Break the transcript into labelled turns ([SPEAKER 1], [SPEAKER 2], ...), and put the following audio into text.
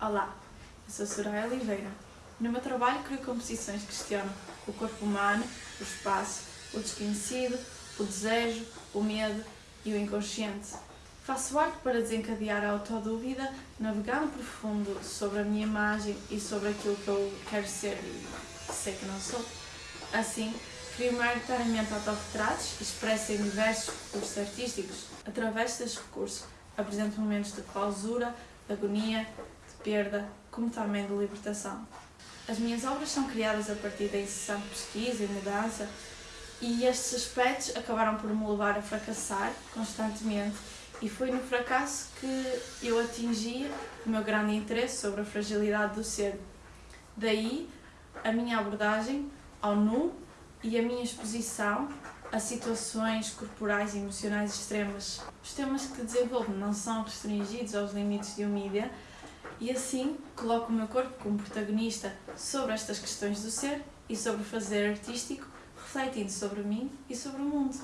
[SPEAKER 1] Olá, eu sou Soraya Oliveira. No meu trabalho crio composições que questionam o corpo humano, o espaço, o desconhecido, o desejo, o medo e o inconsciente. Faço arte para desencadear a autodúvida, navegando profundo sobre a minha imagem e sobre aquilo que eu quero ser e sei que não sou. Assim, crio maioritariamente autorretratos expresso em diversos recursos artísticos. Através destes recursos, apresento momentos de clausura, agonia, perda, como também de libertação. As minhas obras são criadas a partir da incessante pesquisa e mudança, e estes aspectos acabaram por me levar a fracassar constantemente e foi no fracasso que eu atingi o meu grande interesse sobre a fragilidade do ser. Daí a minha abordagem ao nu e a minha exposição a situações corporais e emocionais extremas. Os temas que desenvolvo não são restringidos aos limites de um mídia e assim coloco o meu corpo como protagonista sobre estas questões do ser e sobre o fazer artístico, refletindo sobre mim e sobre o mundo.